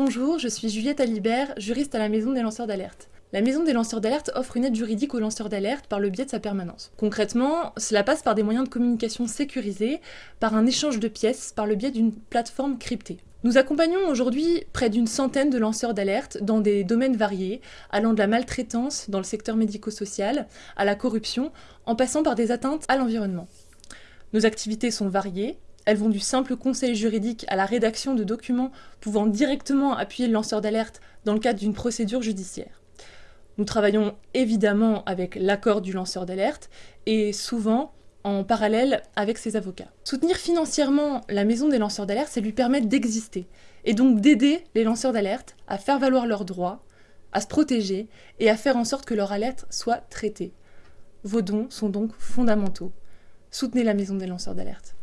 Bonjour, je suis Juliette Alibert, juriste à la Maison des lanceurs d'alerte. La Maison des lanceurs d'alerte offre une aide juridique aux lanceurs d'alerte par le biais de sa permanence. Concrètement, cela passe par des moyens de communication sécurisés, par un échange de pièces, par le biais d'une plateforme cryptée. Nous accompagnons aujourd'hui près d'une centaine de lanceurs d'alerte dans des domaines variés, allant de la maltraitance dans le secteur médico-social à la corruption, en passant par des atteintes à l'environnement. Nos activités sont variées, elles vont du simple conseil juridique à la rédaction de documents pouvant directement appuyer le lanceur d'alerte dans le cadre d'une procédure judiciaire. Nous travaillons évidemment avec l'accord du lanceur d'alerte et souvent en parallèle avec ses avocats. Soutenir financièrement la maison des lanceurs d'alerte, c'est lui permettre d'exister et donc d'aider les lanceurs d'alerte à faire valoir leurs droits, à se protéger et à faire en sorte que leur alerte soit traitée. Vos dons sont donc fondamentaux. Soutenez la maison des lanceurs d'alerte.